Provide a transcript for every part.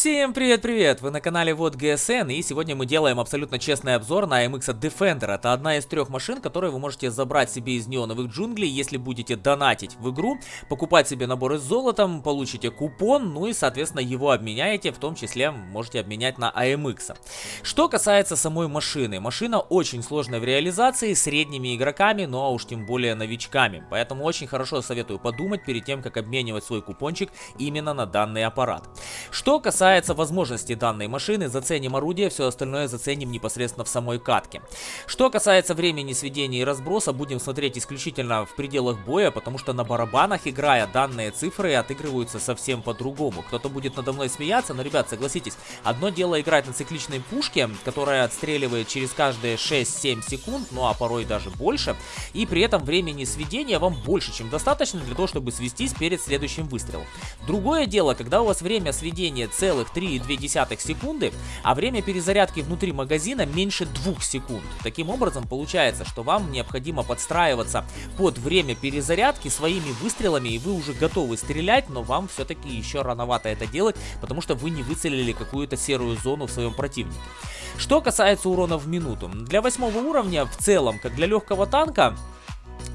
Всем привет-привет! Вы на канале Вот GSN и сегодня мы делаем абсолютно честный обзор на MX Defender. Это одна из трех машин, которые вы можете забрать себе из неоновых джунглей, если будете донатить в игру, покупать себе наборы с золотом, получите купон, ну и соответственно его обменяете, в том числе можете обменять на AMX. Что касается самой машины, машина очень сложная в реализации, средними игроками, ну а уж тем более новичками, поэтому очень хорошо советую подумать перед тем, как обменивать свой купончик именно на данный аппарат. Что касается касается возможностей данной машины, заценим орудие, все остальное заценим непосредственно в самой катке. Что касается времени сведения и разброса, будем смотреть исключительно в пределах боя, потому что на барабанах, играя, данные цифры отыгрываются совсем по-другому. Кто-то будет надо мной смеяться, но, ребят, согласитесь, одно дело играть на цикличной пушке, которая отстреливает через каждые 6-7 секунд, ну а порой даже больше, и при этом времени сведения вам больше, чем достаточно для того, чтобы свестись перед следующим выстрелом. Другое дело, когда у вас время сведения цель 0,3 секунды, а время перезарядки внутри магазина меньше 2 секунд. Таким образом, получается, что вам необходимо подстраиваться под время перезарядки своими выстрелами, и вы уже готовы стрелять, но вам все-таки еще рановато это делать, потому что вы не выцелили какую-то серую зону в своем противнике. Что касается урона в минуту, для восьмого уровня в целом, как для легкого танка,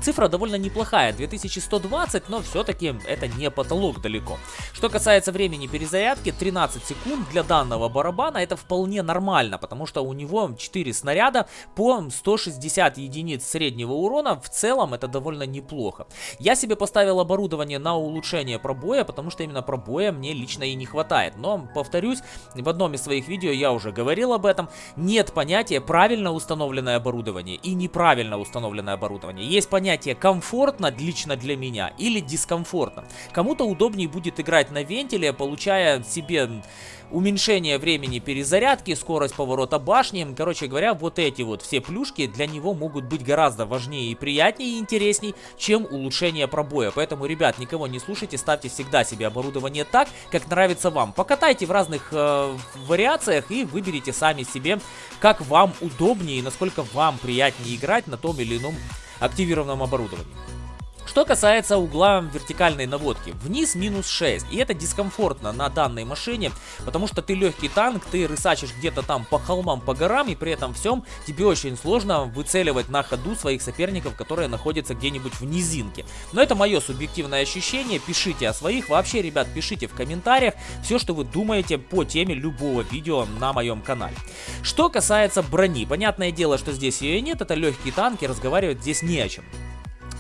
Цифра довольно неплохая, 2120, но все-таки это не потолок далеко. Что касается времени перезарядки, 13 секунд для данного барабана это вполне нормально, потому что у него 4 снаряда по 160 единиц среднего урона, в целом это довольно неплохо. Я себе поставил оборудование на улучшение пробоя, потому что именно пробоя мне лично и не хватает. Но, повторюсь, в одном из своих видео я уже говорил об этом, нет понятия правильно установленное оборудование и неправильно установленное оборудование. Есть понятие комфортно лично для меня или дискомфортно. Кому-то удобнее будет играть на вентиле, получая себе уменьшение времени перезарядки, скорость поворота башни. Короче говоря, вот эти вот все плюшки для него могут быть гораздо важнее и приятнее и интересней, чем улучшение пробоя. Поэтому, ребят, никого не слушайте, ставьте всегда себе оборудование так, как нравится вам. Покатайте в разных э, вариациях и выберите сами себе, как вам удобнее и насколько вам приятнее играть на том или ином активированном оборудовании. Что касается угла вертикальной наводки, вниз минус 6, и это дискомфортно на данной машине, потому что ты легкий танк, ты рысачишь где-то там по холмам, по горам, и при этом всем тебе очень сложно выцеливать на ходу своих соперников, которые находятся где-нибудь в низинке. Но это мое субъективное ощущение, пишите о своих, вообще, ребят, пишите в комментариях все, что вы думаете по теме любого видео на моем канале. Что касается брони, понятное дело, что здесь ее нет, это легкий танк, и разговаривать здесь не о чем.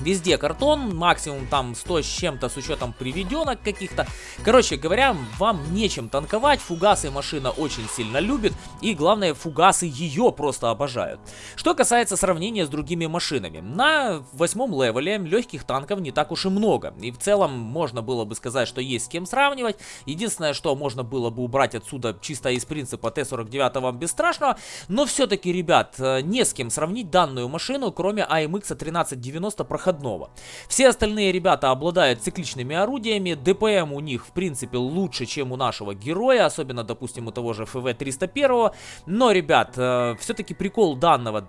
Везде картон, максимум там 100 с чем-то с учетом приведенок каких-то. Короче говоря, вам нечем танковать, фугасы машина очень сильно любит и главное фугасы ее просто обожают. Что касается сравнения с другими машинами, на восьмом левеле легких танков не так уж и много. И в целом можно было бы сказать, что есть с кем сравнивать. Единственное, что можно было бы убрать отсюда чисто из принципа Т-49 вам бесстрашного. Но все-таки, ребят, э, не с кем сравнить данную машину, кроме AMX 1390 проходного проходного. Все остальные ребята обладают цикличными орудиями, ДПМ у них в принципе лучше, чем у нашего героя, особенно, допустим, у того же ФВ-301. Но, ребят, э, все-таки прикол данного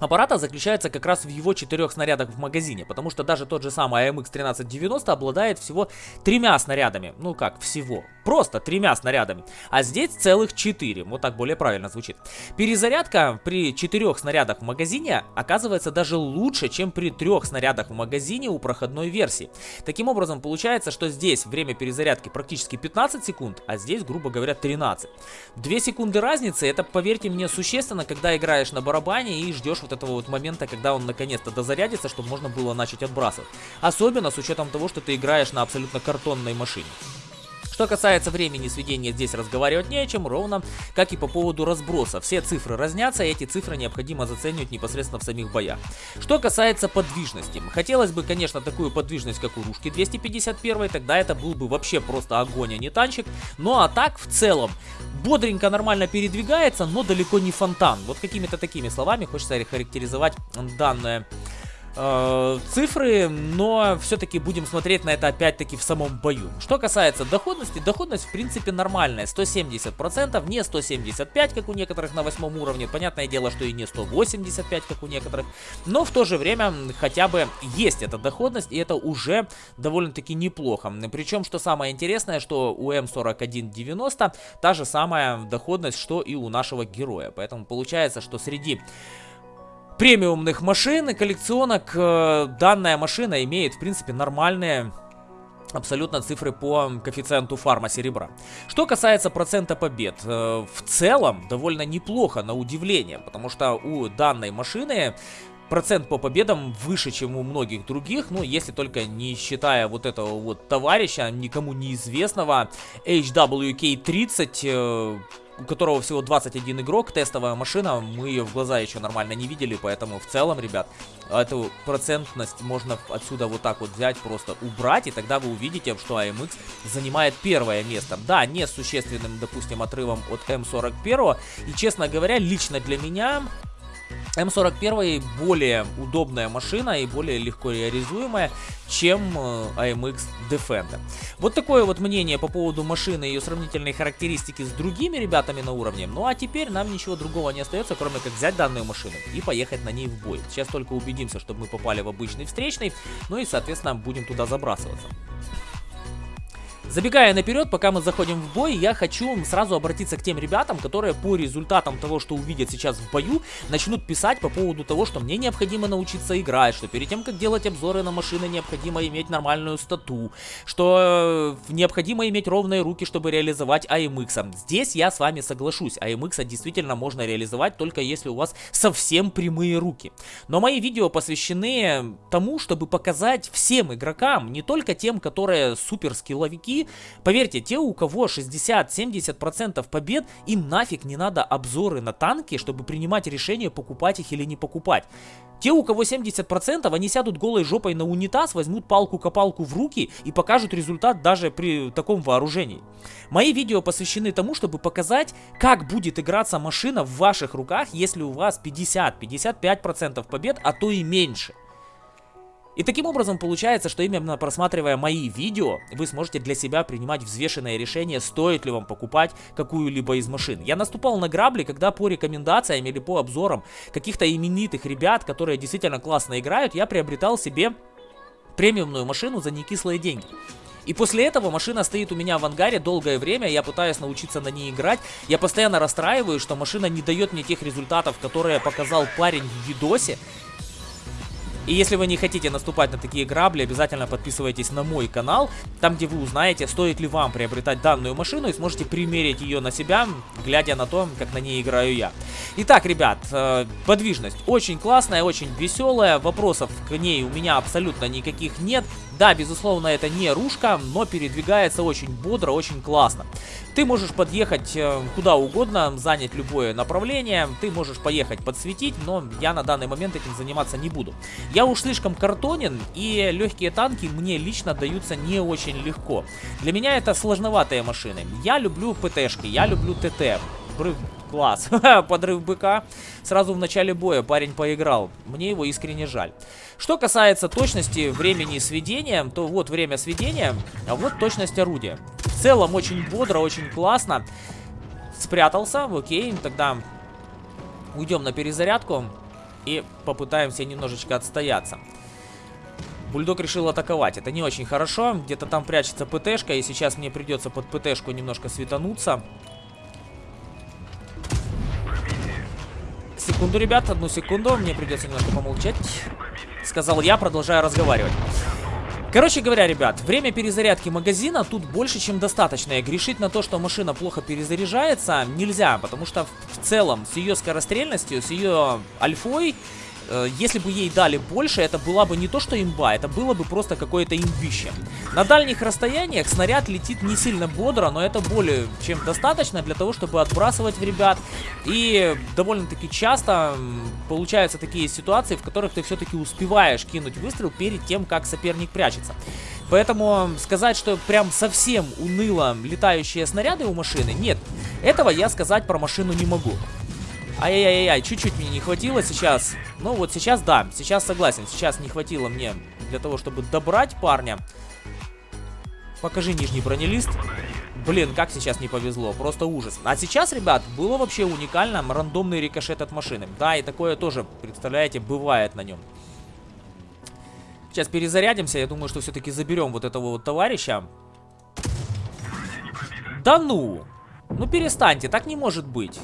аппарата заключается как раз в его четырех снарядах в магазине, потому что даже тот же самый AMX 1390 обладает всего тремя снарядами, ну как всего, просто тремя снарядами, а здесь целых четыре, вот так более правильно звучит. Перезарядка при четырех снарядах в магазине оказывается даже лучше, чем при трех снарядах в магазине у проходной версии. Таким образом получается, что здесь время перезарядки практически 15 секунд, а здесь, грубо говоря, 13. Две секунды разницы, это, поверьте мне, существенно, когда играешь на барабане и ждешь вот этого вот момента, когда он наконец-то дозарядится, чтобы можно было начать отбрасывать. Особенно с учетом того, что ты играешь на абсолютно картонной машине. Что касается времени сведения, здесь разговаривать не о чем, ровно как и по поводу разброса. Все цифры разнятся, и эти цифры необходимо заценивать непосредственно в самих боях. Что касается подвижности. Хотелось бы, конечно, такую подвижность, как у Рушки 251, тогда это был бы вообще просто огонь, а не танчик. Ну а так, в целом, бодренько, нормально передвигается, но далеко не фонтан. Вот какими-то такими словами хочется характеризовать данное э, цифры, но все-таки будем смотреть на это опять-таки в самом бою. Что касается доходности, доходность в принципе нормальная, 170%, не 175, как у некоторых на восьмом уровне, понятное дело, что и не 185, как у некоторых, но в то же время хотя бы есть эта доходность, и это уже довольно-таки неплохо. Причем, что самое интересное, что у М4190 та же самая доходность, что и у нашего героя, поэтому получается, что среди премиумных машин и коллекционок э, данная машина имеет, в принципе, нормальные абсолютно цифры по коэффициенту фарма серебра. Что касается процента побед, э, в целом довольно неплохо, на удивление, потому что у данной машины процент по победам выше, чем у многих других, ну, если только не считая вот этого вот товарища, никому неизвестного, HWK-30, у которого всего 21 игрок, тестовая машина, мы ее в глаза еще нормально не видели, поэтому в целом, ребят, эту процентность можно отсюда вот так вот взять, просто убрать, и тогда вы увидите, что AMX занимает первое место. Да, не с существенным, допустим, отрывом от М41, и, честно говоря, лично для меня М41 более удобная машина и более легко реализуемая, чем AMX э, Defender. Вот такое вот мнение по поводу машины и ее сравнительные характеристики с другими ребятами на уровне. Ну а теперь нам ничего другого не остается, кроме как взять данную машину и поехать на ней в бой. Сейчас только убедимся, чтобы мы попали в обычный встречный, ну и соответственно будем туда забрасываться. Забегая наперед, пока мы заходим в бой, я хочу сразу обратиться к тем ребятам, которые по результатам того, что увидят сейчас в бою, начнут писать по поводу того, что мне необходимо научиться играть, что перед тем, как делать обзоры на машины, необходимо иметь нормальную стату, что э, необходимо иметь ровные руки, чтобы реализовать AMX. Здесь я с вами соглашусь, AMX действительно можно реализовать только если у вас совсем прямые руки. Но мои видео посвящены тому, чтобы показать всем игрокам, не только тем, которые супер скилловики, поверьте, те, у кого 60-70% побед, им нафиг не надо обзоры на танки, чтобы принимать решение, покупать их или не покупать. Те, у кого 70%, они сядут голой жопой на унитаз, возьмут палку-копалку в руки и покажут результат даже при таком вооружении. Мои видео посвящены тому, чтобы показать, как будет играться машина в ваших руках, если у вас 50-55% побед, а то и меньше. И таким образом получается, что именно просматривая мои видео, вы сможете для себя принимать взвешенное решение, стоит ли вам покупать какую-либо из машин. Я наступал на грабли, когда по рекомендациям или по обзорам каких-то именитых ребят, которые действительно классно играют, я приобретал себе премиумную машину за некислые деньги. И после этого машина стоит у меня в ангаре долгое время, я пытаюсь научиться на ней играть. Я постоянно расстраиваюсь, что машина не дает мне тех результатов, которые показал парень в видосе. И если вы не хотите наступать на такие грабли, обязательно подписывайтесь на мой канал, там где вы узнаете, стоит ли вам приобретать данную машину и сможете примерить ее на себя, глядя на то, как на ней играю я. Итак, ребят, э, подвижность очень классная, очень веселая, вопросов к ней у меня абсолютно никаких нет. Да, безусловно, это не ружка, но передвигается очень бодро, очень классно. Ты можешь подъехать э, куда угодно, занять любое направление, ты можешь поехать подсветить, но я на данный момент этим заниматься не буду. Я уж слишком картонен, и легкие танки мне лично даются не очень легко. Для меня это сложноватые машины. Я люблю ПТшки, я люблю ТТ. Класс. Подрыв быка. Сразу в начале боя парень поиграл. Мне его искренне жаль. Что касается точности времени сведения, то вот время сведения, а вот точность орудия. В целом очень бодро, очень классно. Спрятался, окей, тогда уйдем на перезарядку и попытаемся немножечко отстояться. Бульдог решил атаковать. Это не очень хорошо. Где-то там прячется ПТшка, и сейчас мне придется под ПТшку немножко светануться. Секунду, ребят, одну секунду. Мне придется немножко помолчать. Сказал я, продолжая разговаривать. Короче говоря, ребят, время перезарядки магазина тут больше, чем достаточно. И грешить на то, что машина плохо перезаряжается, нельзя. Потому что в целом с ее скорострельностью, с ее альфой если бы ей дали больше, это была бы не то что имба, это было бы просто какое-то имбище. На дальних расстояниях снаряд летит не сильно бодро, но это более чем достаточно для того, чтобы отбрасывать в ребят. И довольно-таки часто получаются такие ситуации, в которых ты все-таки успеваешь кинуть выстрел перед тем, как соперник прячется. Поэтому сказать, что прям совсем уныло летающие снаряды у машины, нет. Этого я сказать про машину не могу. Ай-яй-яй-яй, чуть-чуть мне не хватило сейчас. Ну вот сейчас да, сейчас согласен. Сейчас не хватило мне для того, чтобы добрать парня. Покажи нижний бронелист. Блин, как сейчас не повезло, просто ужас. А сейчас, ребят, было вообще уникально рандомный рикошет от машины. Да, и такое тоже, представляете, бывает на нем. Сейчас перезарядимся, я думаю, что все-таки заберем вот этого вот товарища. Да ну! Ну перестаньте, так не может быть.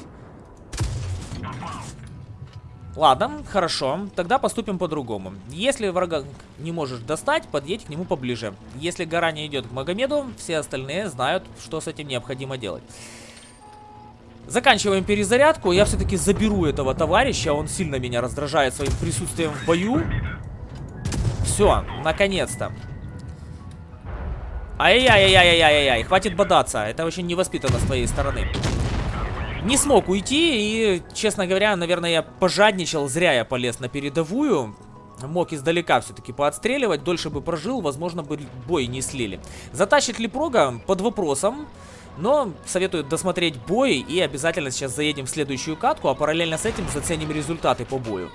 Ладно, хорошо. Тогда поступим по-другому. Если врага не можешь достать, подъедь к нему поближе. Если гора не идет к Магомеду, все остальные знают, что с этим необходимо делать. Заканчиваем перезарядку. Я все-таки заберу этого товарища. Он сильно меня раздражает своим присутствием в бою. Все, наконец-то. Ай-яй-яй-яй-яй-яй, хватит бодаться. Это очень невоспитанно с твоей стороны не смог уйти и, честно говоря, наверное, я пожадничал, зря я полез на передовую. Мог издалека все-таки поотстреливать, дольше бы прожил, возможно, бы бой не слили. Затащит ли прога? Под вопросом. Но советую досмотреть бой и обязательно сейчас заедем в следующую катку, а параллельно с этим заценим результаты по бою.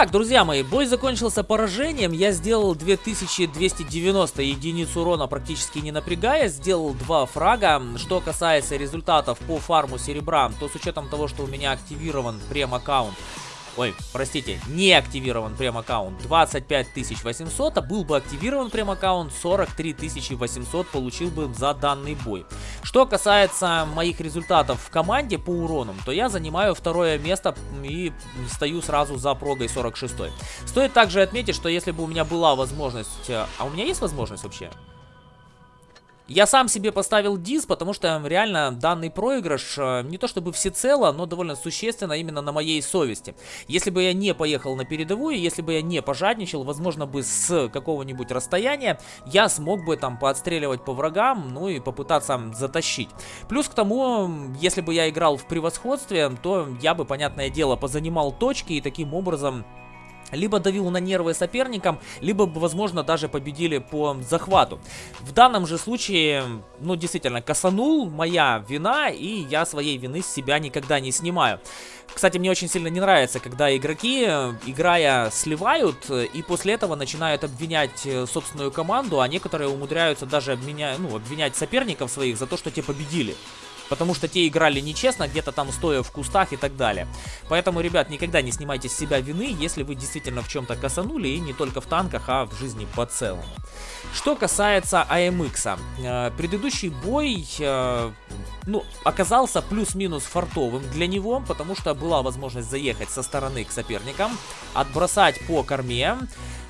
Итак, друзья мои, бой закончился поражением. Я сделал 2290 единиц урона, практически не напрягая. Сделал два фрага. Что касается результатов по фарму серебра, то с учетом того, что у меня активирован прем-аккаунт, Ой, простите, не активирован прем-аккаунт 25 800, а был бы активирован прем-аккаунт 43 800 получил бы за данный бой. Что касается моих результатов в команде по уронам, то я занимаю второе место и стою сразу за прогой 46. Стоит также отметить, что если бы у меня была возможность... А у меня есть возможность вообще? Я сам себе поставил дис, потому что реально данный проигрыш э, не то чтобы всецело, но довольно существенно именно на моей совести. Если бы я не поехал на передовую, если бы я не пожадничал, возможно бы с какого-нибудь расстояния, я смог бы там поотстреливать по врагам, ну и попытаться затащить. Плюс к тому, если бы я играл в превосходстве, то я бы, понятное дело, позанимал точки и таким образом либо давил на нервы соперникам, либо, возможно, даже победили по захвату. В данном же случае, ну, действительно, косанул, моя вина, и я своей вины с себя никогда не снимаю. Кстати, мне очень сильно не нравится, когда игроки, играя, сливают, и после этого начинают обвинять э, собственную команду, а некоторые умудряются даже обвинять, ну, обвинять соперников своих за то, что те победили. Потому что те играли нечестно, где-то там стоя в кустах и так далее. Поэтому, ребят, никогда не снимайте с себя вины, если вы действительно в чем-то косанули, и не только в танках, а в жизни по целому. Что касается AMX, э, предыдущий бой, э, ну, оказался плюс-минус фартовым для него, потому что была возможность заехать со стороны к соперникам, отбросать по корме,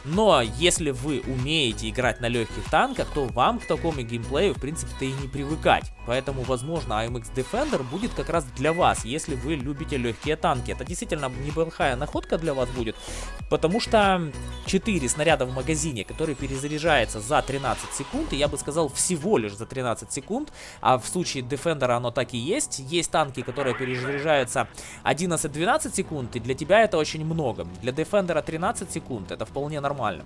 но если вы умеете играть на легких танках, то вам к такому геймплею, в принципе-то и не привыкать. Поэтому, возможно, AMX Defender будет как раз для вас, если вы любите легкие танки. Это действительно неплохая находка для вас будет, потому что 4 снаряда в магазине, который перезаряжается за 13 секунд, и я бы сказал всего лишь за 13 секунд, а в случае Defender оно так и есть. Есть танки, которые перезаряжаются 11-12 секунд, и для тебя это очень много. Для Defender 13 секунд это вполне нормально.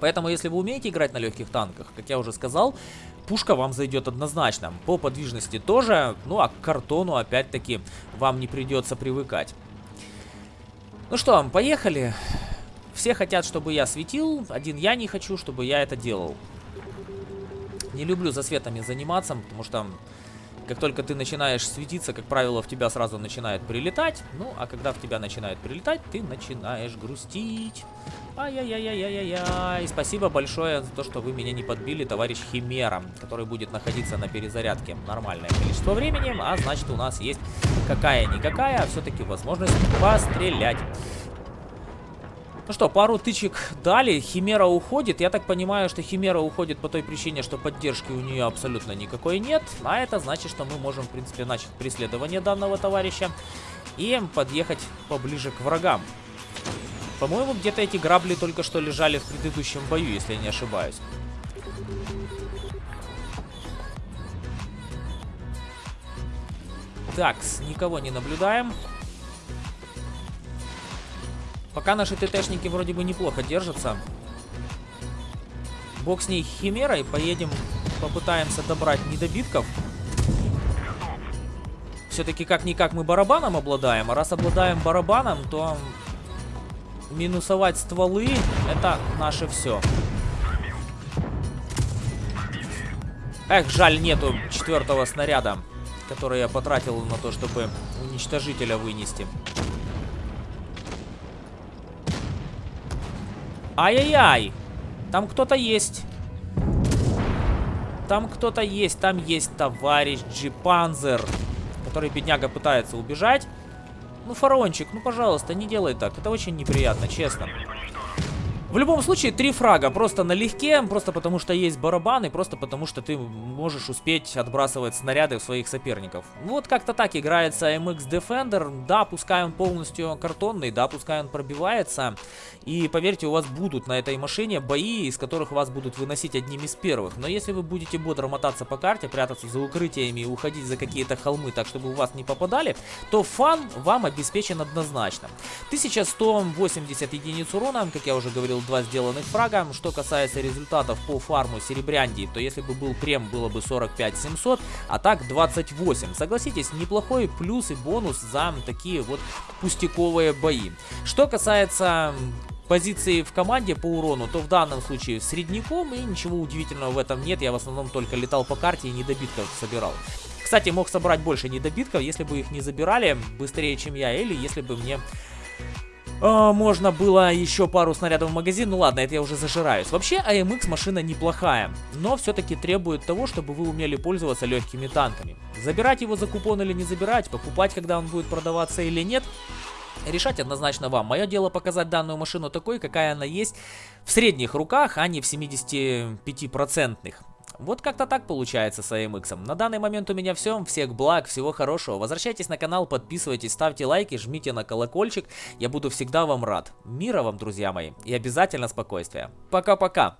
Поэтому, если вы умеете играть на легких танках, как я уже сказал, пушка вам зайдет однозначно. По подвижности тоже, ну а к картону, опять-таки, вам не придется привыкать. Ну что, поехали. Все хотят, чтобы я светил, один я не хочу, чтобы я это делал. Не люблю за светами заниматься, потому что как только ты начинаешь светиться, как правило, в тебя сразу начинает прилетать. Ну, а когда в тебя начинает прилетать, ты начинаешь грустить. Ай-яй-яй-яй-яй-яй. Спасибо большое за то, что вы меня не подбили, товарищ Химера, который будет находиться на перезарядке нормальное количество времени. А значит, у нас есть какая-никакая, а все-таки возможность пострелять. Ну что, пару тычек дали, Химера уходит. Я так понимаю, что Химера уходит по той причине, что поддержки у нее абсолютно никакой нет. А это значит, что мы можем, в принципе, начать преследование данного товарища и подъехать поближе к врагам. По-моему, где-то эти грабли только что лежали в предыдущем бою, если я не ошибаюсь. Так, никого не наблюдаем. Пока наши ТТшники вроде бы неплохо держатся. Бог с ней химерой. Поедем, попытаемся добрать недобитков. Все-таки как-никак мы барабаном обладаем. А раз обладаем барабаном, то минусовать стволы это наше все. Эх, жаль, нету четвертого снаряда, который я потратил на то, чтобы уничтожителя вынести. Ай-яй-яй! Там кто-то есть. Там кто-то есть. Там есть товарищ Джипанзер, который, бедняга, пытается убежать. Ну, фарончик, ну, пожалуйста, не делай так. Это очень неприятно, честно. В любом случае, три фрага просто налегке, просто потому что есть барабаны, просто потому что ты можешь успеть отбрасывать снаряды в своих соперников. Вот как-то так играется MX Defender. Да, пускай он полностью картонный, да, пускай он пробивается. И поверьте, у вас будут на этой машине бои, из которых вас будут выносить одним из первых. Но если вы будете бодро мотаться по карте, прятаться за укрытиями и уходить за какие-то холмы, так чтобы у вас не попадали, то фан вам обеспечен однозначно. 1180 единиц урона, как я уже говорил, 2 сделанных фрага. Что касается результатов по фарму Серебрянди, то если бы был прем, было бы 45 700, а так 28. Согласитесь, неплохой плюс и бонус за такие вот пустяковые бои. Что касается позиции в команде по урону, то в данном случае средняком, и ничего удивительного в этом нет. Я в основном только летал по карте и недобитков собирал. Кстати, мог собрать больше недобитков, если бы их не забирали быстрее, чем я, или если бы мне э, можно было еще пару снарядов в магазин. Ну ладно, это я уже зажираюсь. Вообще, AMX машина неплохая, но все-таки требует того, чтобы вы умели пользоваться легкими танками. Забирать его за купон или не забирать, покупать, когда он будет продаваться или нет, Решать однозначно вам. Мое дело показать данную машину такой, какая она есть в средних руках, а не в 75%. Вот как-то так получается с AMX. На данный момент у меня все. Всех благ, всего хорошего. Возвращайтесь на канал, подписывайтесь, ставьте лайки, жмите на колокольчик. Я буду всегда вам рад. Мира вам, друзья мои. И обязательно спокойствия. Пока-пока.